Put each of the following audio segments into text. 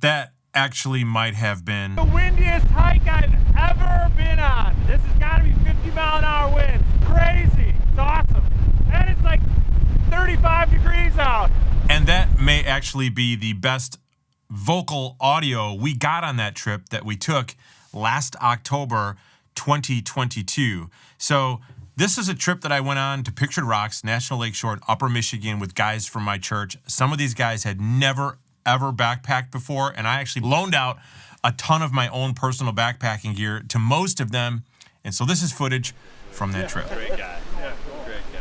That actually might have been the windiest hike I've ever been on. This has got to be 50 mile an hour winds. Crazy. It's awesome. And it's like 35 degrees out. And that may actually be the best vocal audio we got on that trip that we took last October 2022. So this is a trip that I went on to Pictured Rocks, National Lakeshore in Upper Michigan with guys from my church. Some of these guys had never, ever backpacked before, and I actually loaned out a ton of my own personal backpacking gear to most of them. And so this is footage from that trip. Great guy. Yeah, great guy.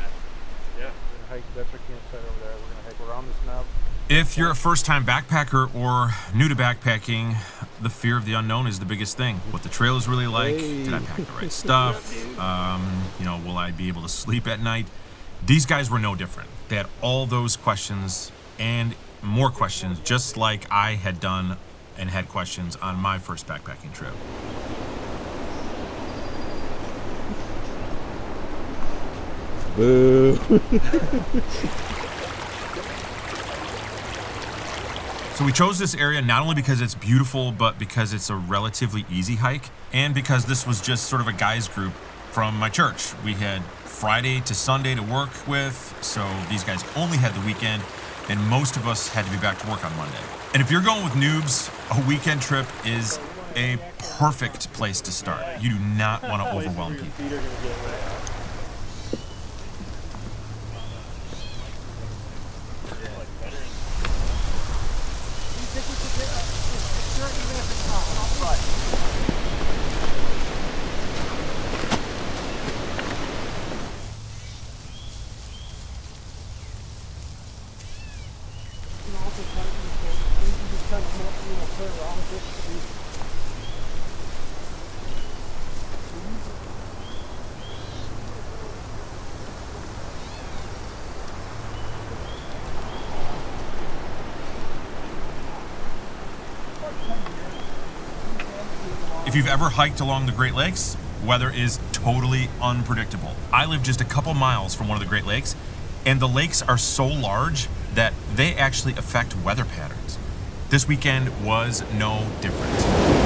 Yeah. hike, that's our campsite over there. We're gonna hike around this knob. If you're a first time backpacker or new to backpacking, the fear of the unknown is the biggest thing. What the trail is really like, did I pack the right stuff? Um, you know, will I be able to sleep at night? These guys were no different. They had all those questions and more questions, just like I had done and had questions on my first backpacking trip. Boo. So we chose this area not only because it's beautiful, but because it's a relatively easy hike, and because this was just sort of a guys group from my church. We had Friday to Sunday to work with, so these guys only had the weekend, and most of us had to be back to work on Monday. And if you're going with noobs, a weekend trip is a perfect place to start. You do not want to overwhelm people. If you've ever hiked along the Great Lakes, weather is totally unpredictable. I live just a couple miles from one of the Great Lakes, and the lakes are so large that they actually affect weather patterns. This weekend was no different.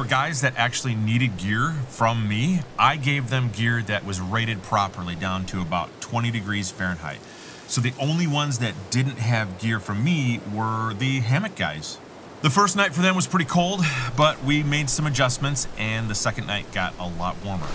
For guys that actually needed gear from me, I gave them gear that was rated properly down to about 20 degrees Fahrenheit. So the only ones that didn't have gear from me were the hammock guys. The first night for them was pretty cold, but we made some adjustments and the second night got a lot warmer.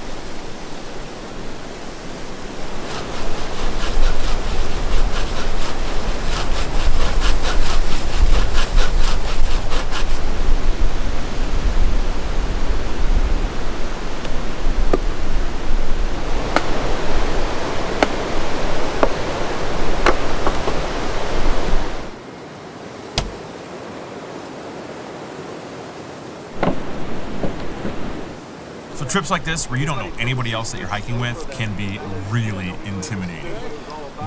Trips like this, where you don't know anybody else that you're hiking with, can be really intimidating.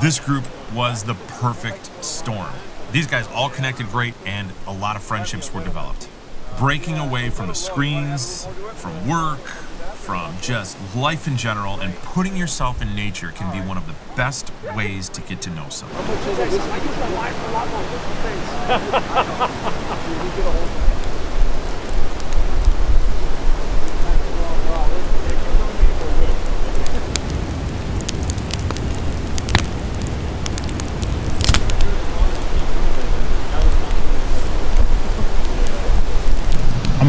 This group was the perfect storm. These guys all connected great, and a lot of friendships were developed. breaking away from the screens, from work, from just life in general, and putting yourself in nature can be one of the best ways to get to know someone.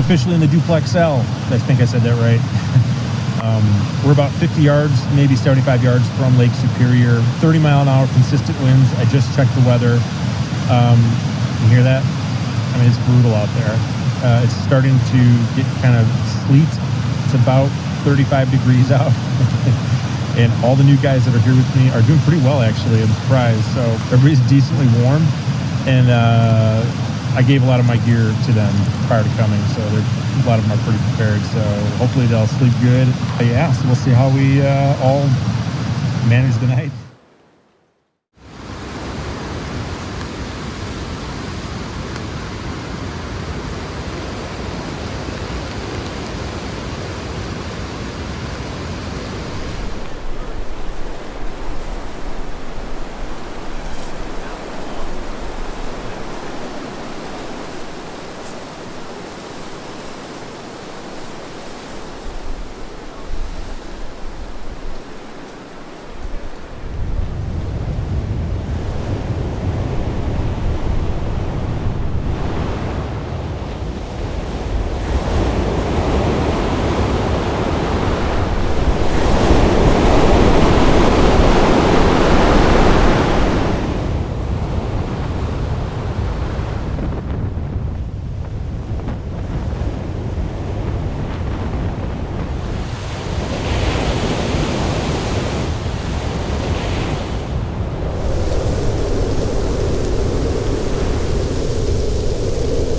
officially in the duplex L. I think I said that right. um, we're about 50 yards, maybe 75 yards from Lake Superior. 30 mile an hour consistent winds. I just checked the weather. Um, you hear that? I mean, it's brutal out there. Uh, it's starting to get kind of sleet. It's about 35 degrees out. and all the new guys that are here with me are doing pretty well, actually. I'm surprised. So everybody's decently warm. And uh, I gave a lot of my gear to them prior to coming, so a lot of them are pretty prepared. So hopefully they'll sleep good. But yeah, so we'll see how we uh, all manage the night.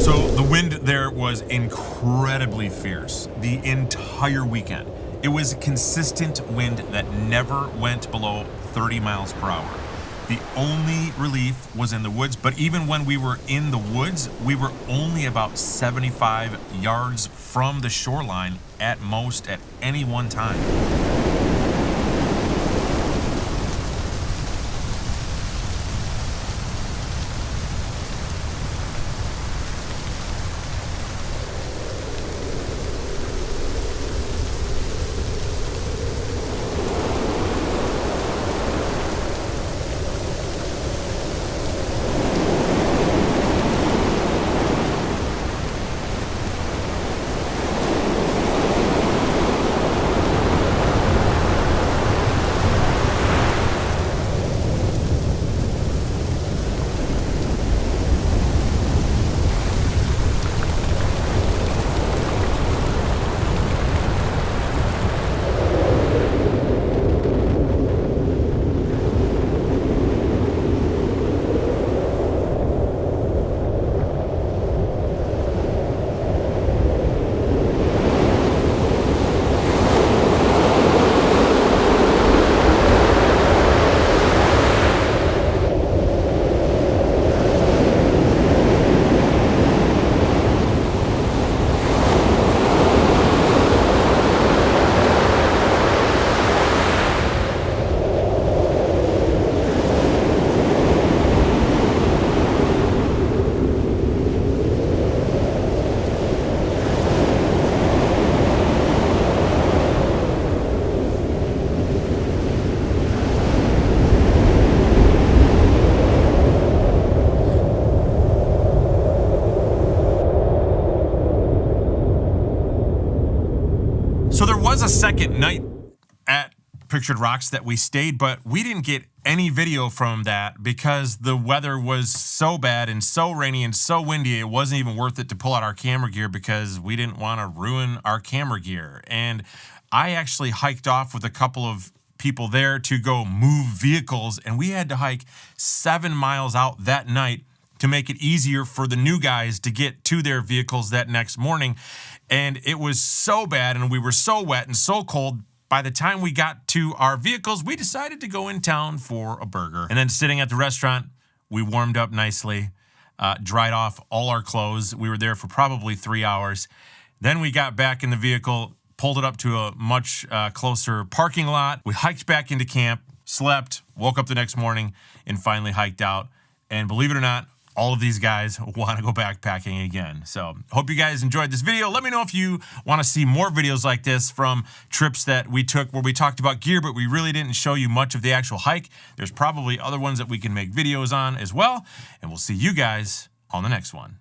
So the wind there was incredibly fierce the entire weekend. It was a consistent wind that never went below 30 miles per hour. The only relief was in the woods, but even when we were in the woods, we were only about 75 yards from the shoreline at most at any one time. Was a second night at Pictured Rocks that we stayed, but we didn't get any video from that because the weather was so bad and so rainy and so windy. It wasn't even worth it to pull out our camera gear because we didn't want to ruin our camera gear. And I actually hiked off with a couple of people there to go move vehicles, and we had to hike seven miles out that night to make it easier for the new guys to get to their vehicles that next morning. And it was so bad, and we were so wet and so cold. By the time we got to our vehicles, we decided to go in town for a burger. And then sitting at the restaurant, we warmed up nicely. uh, dried off all our clothes. We were there for probably three hours. Then we got back in the vehicle, pulled it up to a much uh, closer parking lot. We hiked back into camp, slept, woke up the next morning, and finally hiked out. And believe it or not, all of these guys want to go backpacking again. So, hope you guys enjoyed this video. Let me know if you want to see more videos like this from trips that we took where we talked about gear, but we really didn't show you much of the actual hike. There's probably other ones that we can make videos on as well. And we'll see you guys on the next one.